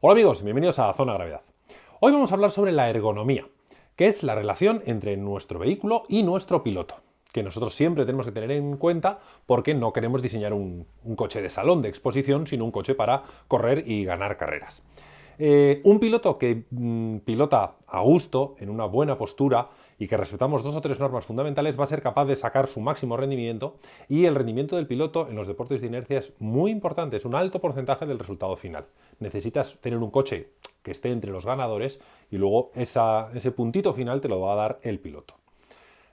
Hola amigos, bienvenidos a Zona Gravedad. Hoy vamos a hablar sobre la ergonomía, que es la relación entre nuestro vehículo y nuestro piloto, que nosotros siempre tenemos que tener en cuenta porque no queremos diseñar un, coche de salón de exposición, sino un coche para correr y ganar carreras. Eh, un piloto que mm, pilota a gusto, en una buena postura, y que respetamos dos o tres normas fundamentales, va a ser capaz de sacar su máximo rendimiento y el rendimiento del piloto en los deportes de inercia es muy importante, es un alto porcentaje del resultado final. Necesitas tener un coche que esté entre los ganadores y luego ese puntito final te lo va a dar el piloto.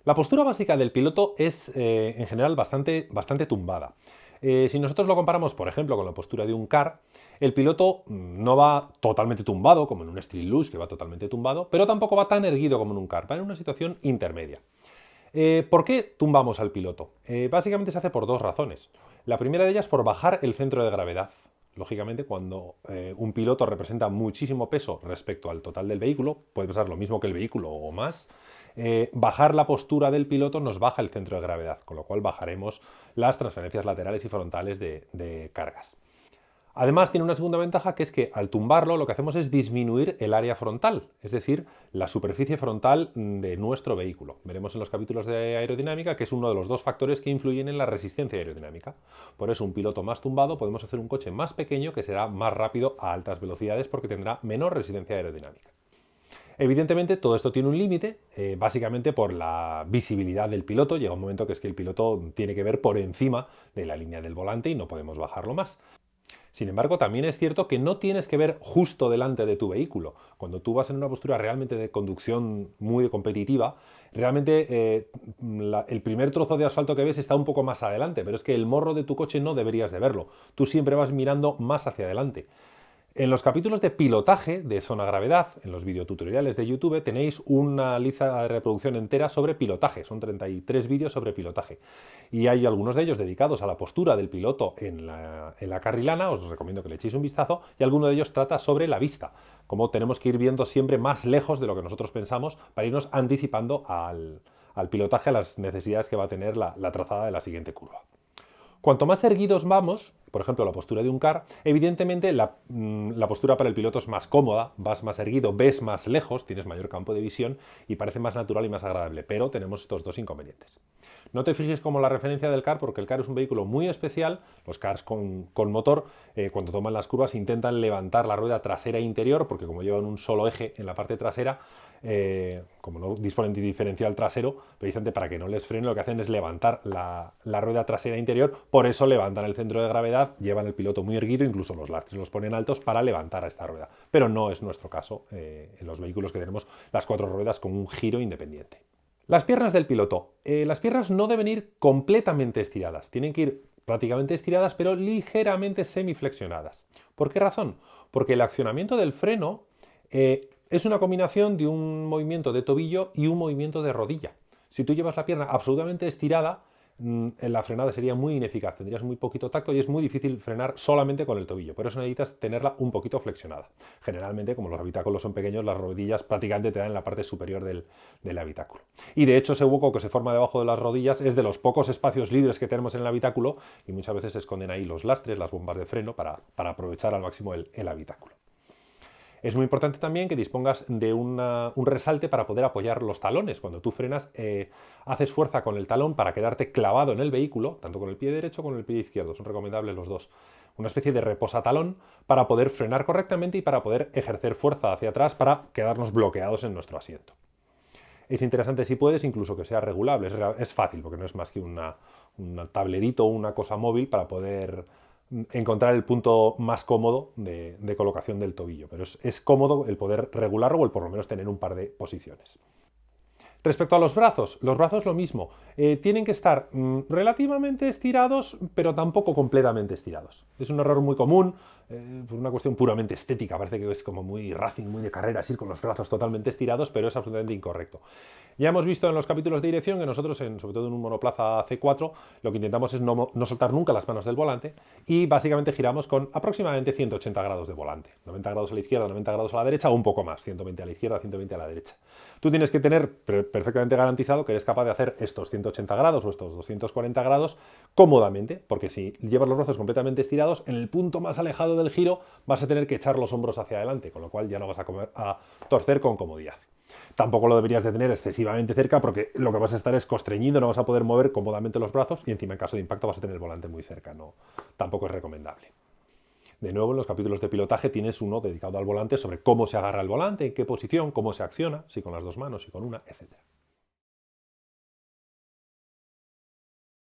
La postura básica del piloto es eh, en general bastante, bastante tumbada. Eh, si nosotros lo comparamos, por ejemplo, con la postura de un car, el piloto mm, no va totalmente tumbado, como en un Street Luge, que va totalmente tumbado, pero tampoco va tan erguido como en un car, va en una situación intermedia. Eh, ¿Por qué tumbamos al piloto? Eh, básicamente se hace por dos razones. La primera de ellas por bajar el centro de gravedad. Lógicamente, cuando un piloto representa muchísimo peso respecto al total del vehículo, puede pesar lo mismo que el vehículo o más, eh, bajar la postura del piloto nos baja el centro de gravedad, con lo cual bajaremos las transferencias laterales y frontales de, cargas. Además tiene una segunda ventaja que es que al tumbarlo lo que hacemos es disminuir el área frontal, es decir, la superficie frontal de nuestro vehículo. Veremos en los capítulos de aerodinámica que es uno de los dos factores que influyen en la resistencia aerodinámica. Por eso un piloto más tumbado podemos hacer un coche más pequeño que será más rápido a altas velocidades porque tendrá menor resistencia aerodinámica. Evidentemente todo esto tiene un límite, eh, básicamente por la visibilidad del piloto. Llega un momento que es que el piloto tiene que ver por encima de la línea del volante y no podemos bajarlo más. Sin embargo, también es cierto que no tienes que ver justo delante de tu vehículo. Cuando tú vas en una postura realmente de conducción muy competitiva, realmente eh, el primer trozo de asfalto que ves está un poco más adelante, pero es que el morro de tu coche no deberías de verlo. Tú siempre vas mirando más hacia adelante. En los capítulos de pilotaje de zona gravedad, en los videotutoriales de YouTube, tenéis una lista de reproducción entera sobre pilotaje. Son 33 vídeos sobre pilotaje. Y hay algunos de ellos dedicados a la postura del piloto en la, carrilana, os recomiendo que le echéis un vistazo, y alguno de ellos trata sobre la vista, cómo tenemos que ir viendo siempre más lejos de lo que nosotros pensamos para irnos anticipando al, pilotaje, a las necesidades que va a tener la trazada de la siguiente curva. Cuanto más erguidos vamos, por ejemplo la postura de un car, evidentemente mm, la, postura para el piloto es más cómoda, vas más erguido, ves más lejos, tienes mayor campo de visión y parece más natural y más agradable, pero tenemos estos dos inconvenientes. No te fijes como la referencia del car porque el car es un vehículo muy especial, los cars con, motor eh, cuando toman las curvas intentan levantar la rueda trasera e interior porque como llevan un solo eje en la parte trasera, eh, como no disponen de diferencial trasero, precisamente para que no les frene, lo que hacen es levantar la, rueda trasera interior, por eso levantan el centro de gravedad, llevan el piloto muy erguido, incluso los lastres los ponen altos para levantar a esta rueda. Pero no es nuestro caso eh, en los vehículos que tenemos las cuatro ruedas con un giro independiente. Las piernas del piloto. Eh, las piernas no deben ir completamente estiradas, tienen que ir prácticamente estiradas, pero ligeramente semiflexionadas. ¿Por qué razón? Porque el accionamiento del freno es una combinación de un movimiento de tobillo y un movimiento de rodilla. Si tú llevas la pierna absolutamente estirada, la frenada sería muy ineficaz, tendrías muy poquito tacto y es muy difícil frenar solamente con el tobillo. Por eso necesitas tenerla un poquito flexionada. Generalmente, como los habitáculos son pequeños, las rodillas prácticamente te dan en la parte superior del, habitáculo. Y de hecho, ese hueco que se forma debajo de las rodillas es de los pocos espacios libres que tenemos en el habitáculo y muchas veces se esconden ahí los lastres, las bombas de freno para, aprovechar al máximo el habitáculo. Es muy importante también que dispongas de un resalte para poder apoyar los talones. Cuando tú frenas, eh, haces fuerza con el talón para quedarte clavado en el vehículo, tanto con el pie derecho como con el pie izquierdo. Son recomendables los dos. Una especie de reposatalón para poder frenar correctamente y para poder ejercer fuerza hacia atrás para quedarnos bloqueados en nuestro asiento. Es interesante si puedes incluso que sea regulable. Es, fácil porque no es más que un tablerito o una cosa móvil para poder encontrar el punto más cómodo de, colocación del tobillo, pero es, cómodo el poder regularlo o el por lo menos tener un par de posiciones. Respecto a los brazos, los brazos lo mismo, eh, tienen que estar mm, relativamente estirados, pero tampoco completamente estirados. Es un error muy común, eh, por una cuestión puramente estética, parece que es como muy racing, muy de carreras, ir con los brazos totalmente estirados, pero es absolutamente incorrecto. Ya hemos visto en los capítulos de dirección que nosotros, sobre todo en un monoplaza C4, lo que intentamos es no, soltar nunca las manos del volante y básicamente giramos con aproximadamente 180 grados de volante. 90 grados a la izquierda, 90 grados a la derecha o un poco más, 120 a la izquierda, 120 a la derecha. Tú tienes que tener perfectamente garantizado que eres capaz de hacer estos 180 grados o estos 240 grados cómodamente, porque si llevas los brazos completamente estirados, en el punto más alejado del giro vas a tener que echar los hombros hacia adelante, con lo cual ya no vas a, a torcer con comodidad. Tampoco lo deberías de tener excesivamente cerca porque lo que vas a estar es constreñido, no vas a poder mover cómodamente los brazos y encima en caso de impacto vas a tener el volante muy cerca, no, tampoco es recomendable. De nuevo, en los capítulos de pilotaje tienes uno dedicado al volante sobre cómo se agarra el volante, en qué posición, cómo se acciona, si con las dos manos, si con una, etc.